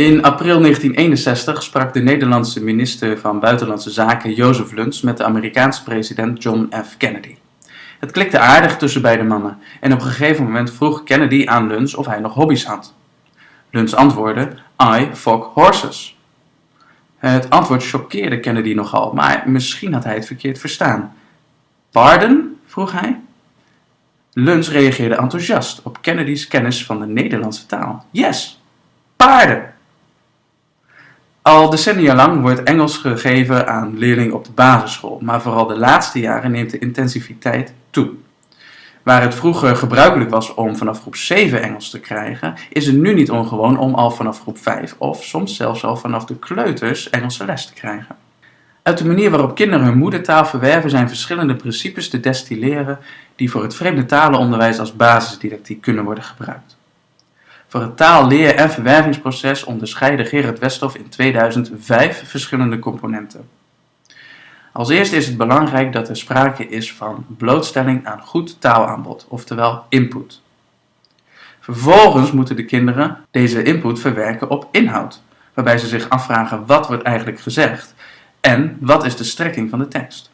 In april 1961 sprak de Nederlandse minister van Buitenlandse Zaken Jozef Luns met de Amerikaanse president John F. Kennedy. Het klikte aardig tussen beide mannen en op een gegeven moment vroeg Kennedy aan Luns of hij nog hobby's had. Luns antwoordde: I fuck horses. Het antwoord choqueerde Kennedy nogal, maar misschien had hij het verkeerd verstaan. Pardon? vroeg hij. Luns reageerde enthousiast op Kennedy's kennis van de Nederlandse taal. Yes, paarden! Al decennia lang wordt Engels gegeven aan leerlingen op de basisschool, maar vooral de laatste jaren neemt de intensiviteit toe. Waar het vroeger gebruikelijk was om vanaf groep 7 Engels te krijgen, is het nu niet ongewoon om al vanaf groep 5 of soms zelfs al vanaf de kleuters Engelse les te krijgen. Uit de manier waarop kinderen hun moedertaal verwerven zijn verschillende principes te destilleren die voor het vreemde talenonderwijs als basisdidactiek kunnen worden gebruikt. Voor het taal-, leer- en verwervingsproces onderscheidde Gerard Westhoff in 2005 verschillende componenten. Als eerste is het belangrijk dat er sprake is van blootstelling aan goed taalaanbod, oftewel input. Vervolgens moeten de kinderen deze input verwerken op inhoud, waarbij ze zich afvragen wat wordt eigenlijk gezegd en wat is de strekking van de tekst.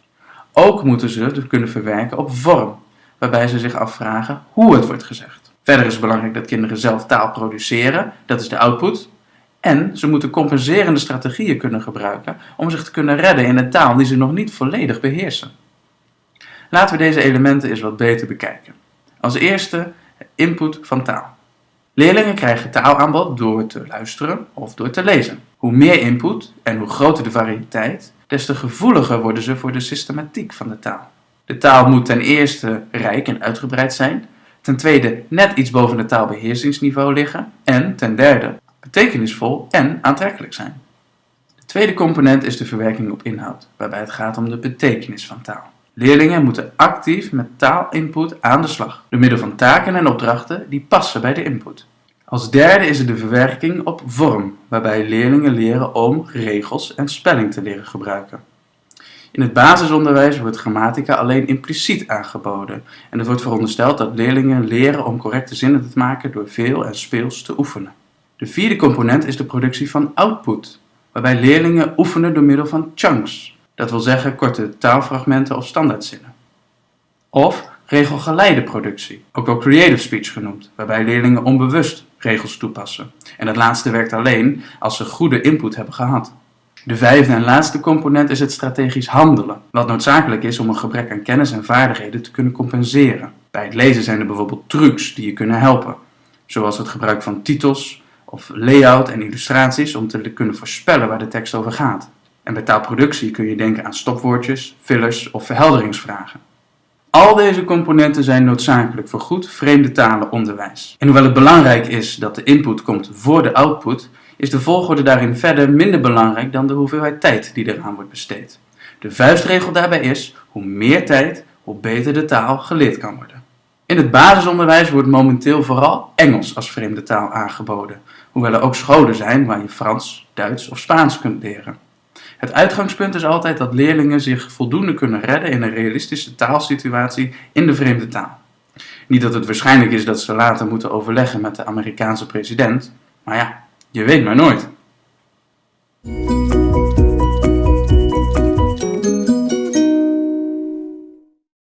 Ook moeten ze het kunnen verwerken op vorm, waarbij ze zich afvragen hoe het wordt gezegd. Verder is het belangrijk dat kinderen zelf taal produceren, dat is de output. En ze moeten compenserende strategieën kunnen gebruiken om zich te kunnen redden in een taal die ze nog niet volledig beheersen. Laten we deze elementen eens wat beter bekijken. Als eerste input van taal. Leerlingen krijgen taalaanbod door te luisteren of door te lezen. Hoe meer input en hoe groter de variëteit, des te gevoeliger worden ze voor de systematiek van de taal. De taal moet ten eerste rijk en uitgebreid zijn, ten tweede net iets boven het taalbeheersingsniveau liggen en ten derde betekenisvol en aantrekkelijk zijn. De tweede component is de verwerking op inhoud, waarbij het gaat om de betekenis van taal. Leerlingen moeten actief met taalinput aan de slag, door middel van taken en opdrachten die passen bij de input. Als derde is er de verwerking op vorm, waarbij leerlingen leren om regels en spelling te leren gebruiken. In het basisonderwijs wordt grammatica alleen impliciet aangeboden en het wordt verondersteld dat leerlingen leren om correcte zinnen te maken door veel en speels te oefenen. De vierde component is de productie van output, waarbij leerlingen oefenen door middel van chunks, dat wil zeggen korte taalfragmenten of standaardzinnen. Of regelgeleide productie, ook wel creative speech genoemd, waarbij leerlingen onbewust regels toepassen. En het laatste werkt alleen als ze goede input hebben gehad. De vijfde en laatste component is het strategisch handelen, wat noodzakelijk is om een gebrek aan kennis en vaardigheden te kunnen compenseren. Bij het lezen zijn er bijvoorbeeld trucs die je kunnen helpen, zoals het gebruik van titels of layout en illustraties om te kunnen voorspellen waar de tekst over gaat. En bij taalproductie kun je denken aan stopwoordjes, fillers of verhelderingsvragen. Al deze componenten zijn noodzakelijk voor goed vreemde talenonderwijs. En hoewel het belangrijk is dat de input komt voor de output, is de volgorde daarin verder minder belangrijk dan de hoeveelheid tijd die eraan wordt besteed. De vuistregel daarbij is, hoe meer tijd, hoe beter de taal geleerd kan worden. In het basisonderwijs wordt momenteel vooral Engels als vreemde taal aangeboden, hoewel er ook scholen zijn waar je Frans, Duits of Spaans kunt leren. Het uitgangspunt is altijd dat leerlingen zich voldoende kunnen redden in een realistische taalsituatie in de vreemde taal. Niet dat het waarschijnlijk is dat ze later moeten overleggen met de Amerikaanse president, maar ja, je weet maar nooit.